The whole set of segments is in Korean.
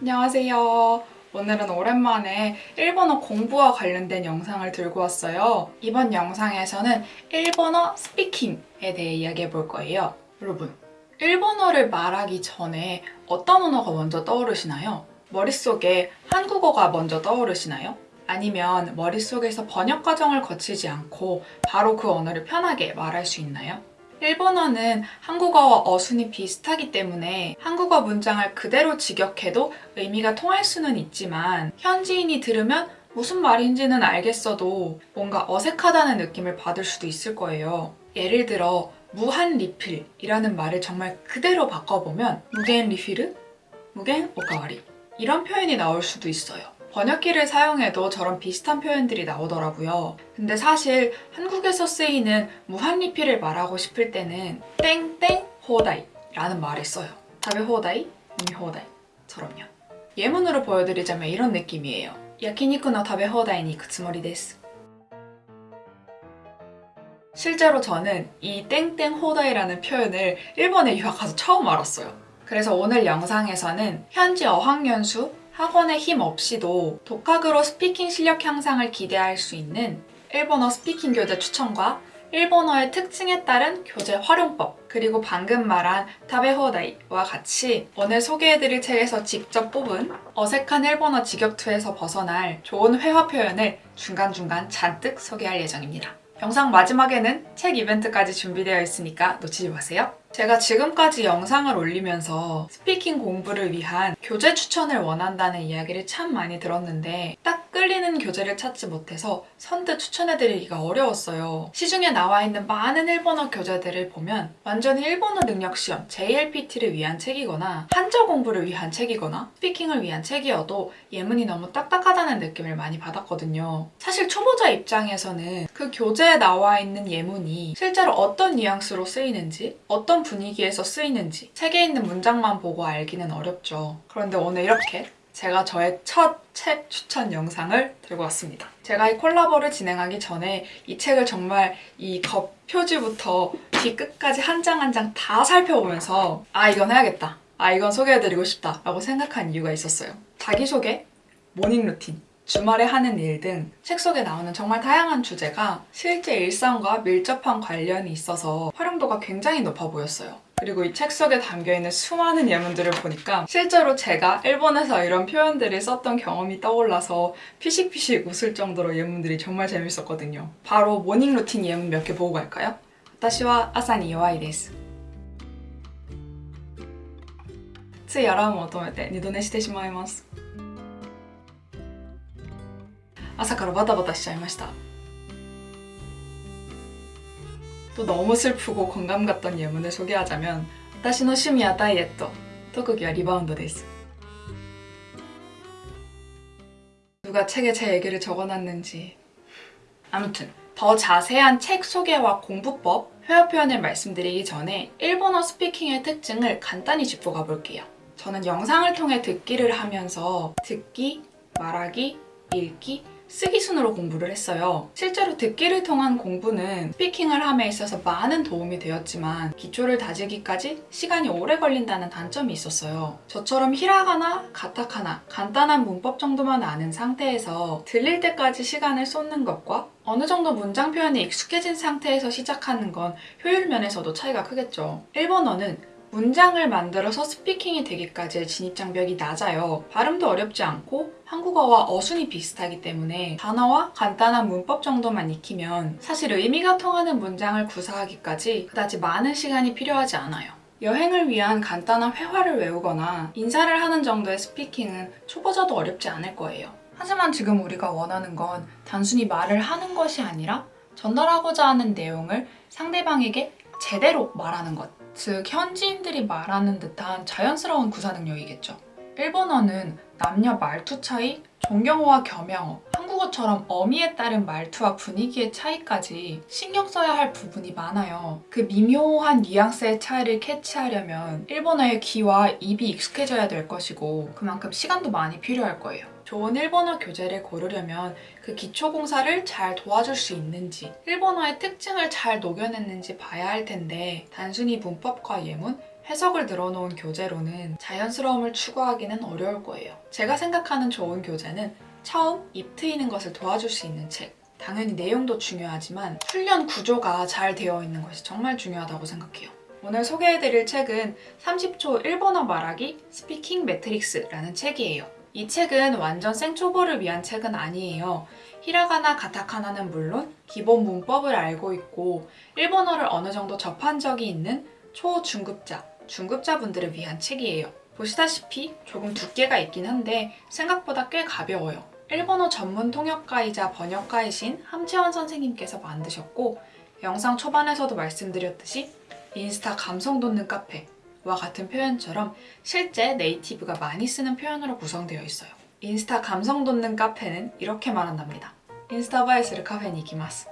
안녕하세요. 오늘은 오랜만에 일본어 공부와 관련된 영상을 들고 왔어요. 이번 영상에서는 일본어 스피킹에 대해 이야기해 볼 거예요. 여러분, 일본어를 말하기 전에 어떤 언어가 먼저 떠오르시나요? 머릿속에 한국어가 먼저 떠오르시나요? 아니면 머릿속에서 번역 과정을 거치지 않고 바로 그 언어를 편하게 말할 수 있나요? 일본어는 한국어와 어순이 비슷하기 때문에 한국어 문장을 그대로 직역해도 의미가 통할 수는 있지만 현지인이 들으면 무슨 말인지는 알겠어도 뭔가 어색하다는 느낌을 받을 수도 있을 거예요. 예를 들어 무한 리필이라는 말을 정말 그대로 바꿔보면 無限 리필은 無限おかわり 이런 표현이 나올 수도 있어요. 번역기를 사용해도 저런 비슷한 표현들이 나오더라고요. 근데 사실 한국에서 쓰이는 무한리필을 말하고 싶을 때는 땡땡 호다이 라는 말을 써요. 食べ放題, 이미 호다이 처럼요. 예문으로 보여드리자면 이런 느낌이에요. 焼肉の食べ放題に行くつもりです. 실제로 저는 이 땡땡 放題라는 표현을 일본에 유학 가서 처음 알았어요. 그래서 오늘 영상에서는 현지 어학연수 학원의 힘 없이도 독학으로 speaking 실력 향상을 기대할 수 있는 일본어 speaking 교재 추천과 일본어의 특징에 따른 교재 활용법 그리고 방금 말한 타베호다이와 같이 오늘 소개해드릴 책에서 직접 뽑은 어색한 일본어 직역투에서 벗어날 좋은 회화 표현을 중간중간 잔뜩 소개할 예정입니다. 영상 마지막에는 책 이벤트까지 준비되어 있으니까 놓치지 마세요. 제가 지금까지 영상을 올리면서 speaking 공부를 위한 교재 추천을 원한다는 이야기를 참 많이 들었는데 딱 끌리는 교재를 찾지 못해서 선뜻 추천해드리기가 어려웠어요. 시중에 나와 있는 많은 일본어 교재들을 보면 완전히 일본어 능력 시험 JLPT를 위한 책이거나 한자 공부를 위한 책이거나 speaking을 위한 책이어도 예문이 너무 딱딱하다는 느낌을 많이 받았거든요. 사실 초보자 입장에서는 그 교재에 나와 있는 예문이 실제로 어떤 뉘앙스로 쓰이는지 어떤 분위기에서 쓰이는지 책에 있는 문장만 보고 알기는 어렵죠. 그런데 오늘 이렇게 제가 저의 첫 책 추천 영상을 들고 왔습니다. 제가 이 콜라보를 진행하기 전에 이 책을 정말 이 겉 표지부터 뒤 끝까지 한 장 한 장 다 살펴보면서 아 이건 해야겠다. 아 이건 소개해드리고 싶다 라고 생각한 이유가 있었어요. 자기소개, 모닝 루틴, 주말에 하는 일 등 책 속에 나오는 정말 다양한 주제가 실제 일상과 밀접한 관련이 있어서 활용도가 굉장히 높아 보였어요. 그리고 이 책 속에 담겨있는 수많은 예문들을 보니까 실제로 제가 일본에서 이런 표현들을 썼던 경험이 떠올라서 피식피식 웃을 정도로 예문들이 정말 재밌었거든요. 바로 모닝 루틴 예문 몇 개 보고 갈까요? 私は朝に弱いです。ついアラームを止めて二度寝してしまいます。 朝からバタバタしちゃいました또 너무 슬프고 공감 갔던 예문을 소개하자면 私の趣味はダイエット特技はリバウンドです 누가 책에 제 얘기를 적어놨는지 아무튼 더 자세한 책 소개와 공부법, 회화 표현을 말씀드리기 전에 일본어 스피킹의 특징을 간단히 짚고 가볼게요. 저는 영상을 통해 듣기를 하면서 듣기, 말하기, 읽기, 쓰기 순으로 공부를 했어요. 실제로 듣기를 통한 공부는 스피킹을 함에 있어서 많은 도움이 되었지만 기초를 다지기까지 시간이 오래 걸린다는 단점이 있었어요. 저처럼 히라가나, 가타카나, 간단한 문법 정도만 아는 상태에서 들릴 때까지 시간을 쏟는 것과 어느 정도 문장 표현에 익숙해진 상태에서 시작하는 건 효율 면에서도 차이가 크겠죠. 일본어는 문장을 만들어서 스피킹이 되기까지의 진입장벽이 낮아요. 발음도 어렵지 않고 한국어와 어순이 비슷하기 때문에 단어와 간단한 문법 정도만 익히면 사실 의미가 통하는 문장을 구사하기까지 그다지 많은 시간이 필요하지 않아요. 여행을 위한 간단한 회화를 외우거나 인사를 하는 정도의 스피킹은 초보자도 어렵지 않을 거예요. 하지만 지금 우리가 원하는 건 단순히 말을 하는 것이 아니라 전달하고자 하는 내용을 상대방에게 제대로 말하는 것. 즉 현지인들이 말하는 듯한 자연스러운 구사 능력이겠죠. 일본어는 남녀 말투 차이, 존경어와 겸양어, 한국어처럼 어미에 따른 말투와 분위기의 차이까지 신경 써야 할 부분이 많아요. 그 미묘한 뉘앙스의 차이를 캐치하려면 일본어의 귀와 입이 익숙해져야 될 것이고 그만큼 시간도 많이 필요할 거예요. 좋은 일본어 교재를 고르려면 그 기초 공사를 잘 도와줄 수 있는지 일본어의 특징을 잘 녹여냈는지 봐야 할 텐데 단순히 문법과 예문, 해석을 늘어놓은 교재로는 자연스러움을 추구하기는 어려울 거예요. 제가 생각하는 좋은 교재는 처음 입 트이는 것을 도와줄 수 있는 책. 당연히 내용도 중요하지만 훈련 구조가 잘 되어 있는 것이 정말 중요하다고 생각해요. 오늘 소개해드릴 책은 30초 일본어 말하기 Speaking Matrix라는 책이에요. 이 책은 완전 생초보를 위한 책은 아니에요. 히라가나 가타카나는 물론 기본 문법을 알고 있고 일본어를 어느 정도 접한 적이 있는 초, 중급자, 중급자분들을 위한 책이에요. 보시다시피 조금 두께가 있긴 한데 생각보다 꽤 가벼워요. 일본어 전문 통역가이자 번역가이신 함채원 선생님께서 만드셨고 영상 초반에서도 말씀드렸듯이 인스타 감성 돋는 카페와 같은 표현처럼 실제 native가 많이 쓰는 표현으로 구성되어 있어요. 인스타 감성 돋는 카페는 이렇게 말한답니다. インスタ映えするカフェに行きます.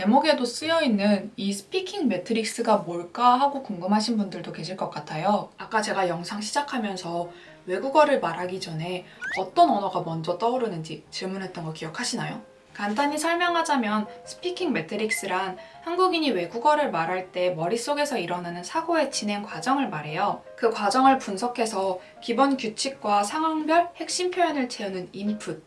제목에도 쓰여 있는 이 Speaking Matrix가 뭘까 하고 궁금하신 분들도 계실 것 같아요. 아까 제가 영상 시작하면서 외국어를 말하기 전에 어떤 언어가 먼저 떠오르는지 질문했던 거 기억하시나요? 간단히 설명하자면 Speaking Matrix란 한국인이 외국어를 말할 때 머릿속에서 일어나는 사고의 진행 과정을 말해요. 그 과정을 분석해서 기본 규칙과 상황별 핵심 표현을 채우는 input,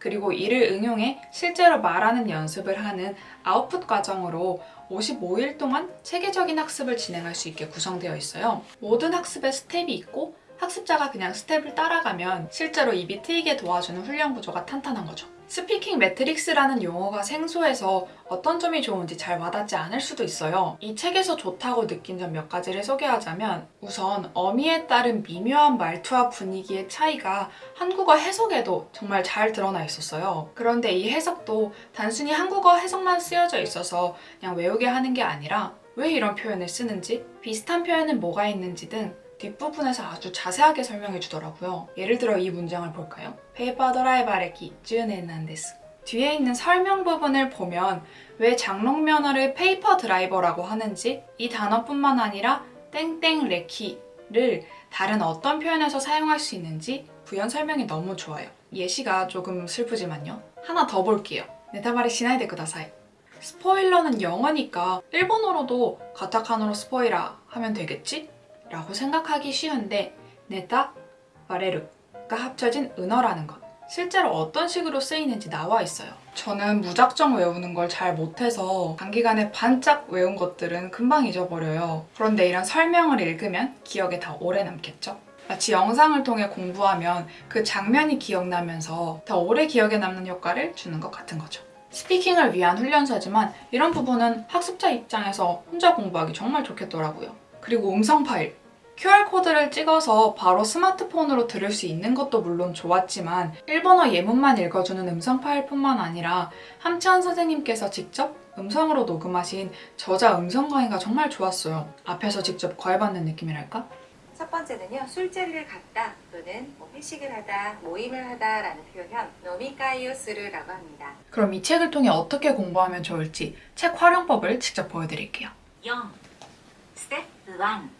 그리고 이를 응용해 실제로 말하는 연습을 하는 아웃풋 과정으로 55일 동안 체계적인 학습을 진행할 수 있게 구성되어 있어요. 모든 학습에 step이 있고 학습자가 그냥 step을 따라가면 실제로 입이 트이게 도와주는 훈련 구조가 탄탄한 거죠. Speaking Matrix라는 용어가 생소해서 어떤 점이 좋은지 잘 와닿지 않을 수도 있어요. 이 책에서 좋다고 느낀 점 몇 가지를 소개하자면 우선 어미에 따른 미묘한 말투와 분위기의 차이가 한국어 해석에도 정말 잘 드러나 있었어요. 그런데 이 해석도 단순히 한국어 해석만 쓰여져 있어서 그냥 외우게 하는 게 아니라 왜 이런 표현을 쓰는지, 비슷한 표현은 뭐가 있는지 등 뒷부분에서 아주 자세하게 설명해 주더라고요. 예를 들어 이 문장을 볼까요? ペーパードライバー歴十年なんです 뒤에 있는 설명 부분을 보면 왜 장롱 면허를 paper driver라고 하는지 이 단어뿐만 아니라 땡땡 歴를 다른 어떤 표현에서 사용할 수 있는지 부연 설명이 너무 좋아요. 예시가 조금 슬프지만요. 하나 더 볼게요. ネタバレしないでください 스포일러는 영어니까 일본어로도 가타카노로 스포이라 하면 되겠지? 라고 생각하기 쉬운데 네타, 와레르가 합쳐진 은어라는 것. 실제로 어떤 식으로 쓰이는지 나와 있어요. 저는 무작정 외우는 걸 잘 못해서 단기간에 반짝 외운 것들은 금방 잊어버려요. 그런데 이런 설명을 읽으면 기억에 더 오래 남겠죠? 마치 영상을 통해 공부하면 그 장면이 기억나면서 더 오래 기억에 남는 효과를 주는 것 같은 거죠. 스피킹을 위한 훈련서지만 이런 부분은 학습자 입장에서 혼자 공부하기 정말 좋겠더라고요. 그리고 음성 파일. QR코드를 찍어서 바로 스마트폰으로 들을 수 있는 것도 물론 좋았지만 일본어 예문만 읽어주는 음성 파일뿐만 아니라 함치환 선생님께서 직접 음성으로 녹음하신 저자 음성 강의가 정말 좋았어요. 앞에서 직접 과외받는 느낌이랄까? 첫 번째는요. 술자리를 갔다 또는 뭐 회식을 하다, 모임을 하다 라는 표현 노미카이오스르라고 합니다. 그럼 이 책을 통해 어떻게 공부하면 좋을지 책 활용법을 직접 보여드릴게요. 4. 스텝 1.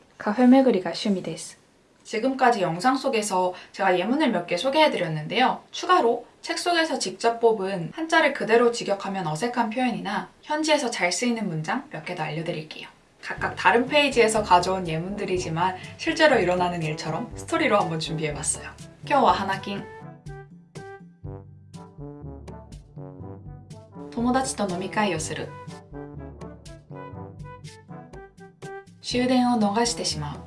데 카페巡り가趣味です. 지금까지 영상 속에서 제가 예문을 몇 개 소개해드렸는데요. 추가로 책 속에서 직접 뽑은 한자를 그대로 직역하면 어색한 표현이나 현지에서 잘 쓰이는 문장 몇 개 더 알려드릴게요. 각각 다른 페이지에서 가져온 예문들이지만 실제로 일어나는 일처럼 스토리로 한번 준비해봤어요. 껴와 하나킹 友達と飲み会をする 終電を逃してしまう。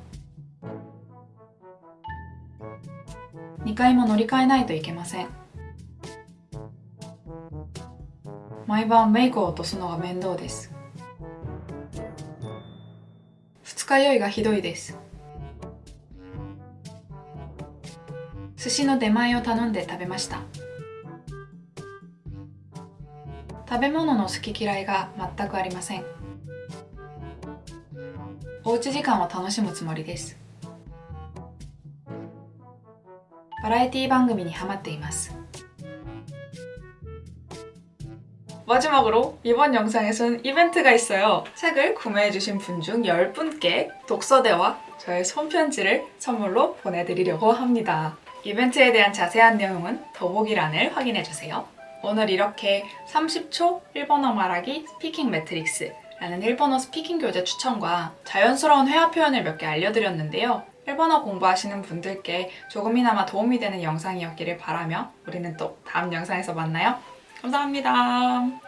2回も乗り換えないといけません。毎晩メイクを落とすのが面倒です。二日酔いがひどいです。寿司の出前を頼んで食べました。食べ物の好き嫌いが全くありません。おうち時間を楽しむつもりですバラエティ番組にハマっています 마지막으로 이번 영상에서는 이벤트가 있어요. 책을 구매해주신 분 중 10분께 독서대와 저의 손편지를 선물로 보내드리려고 합니다. 이벤트에 대한 자세한 내용은 더보기란을 확인해주세요. 오늘 이렇게 30초 일본어 말하기 스피킹 매트릭스 라는 일본어 speaking 교재 추천과 자연스러운 회화 표현을 몇 개 알려드렸는데요. 일본어 공부하시는 분들께 조금이나마 도움이 되는 영상이었기를 바라며 우리는 또 다음 영상에서 만나요. 감사합니다.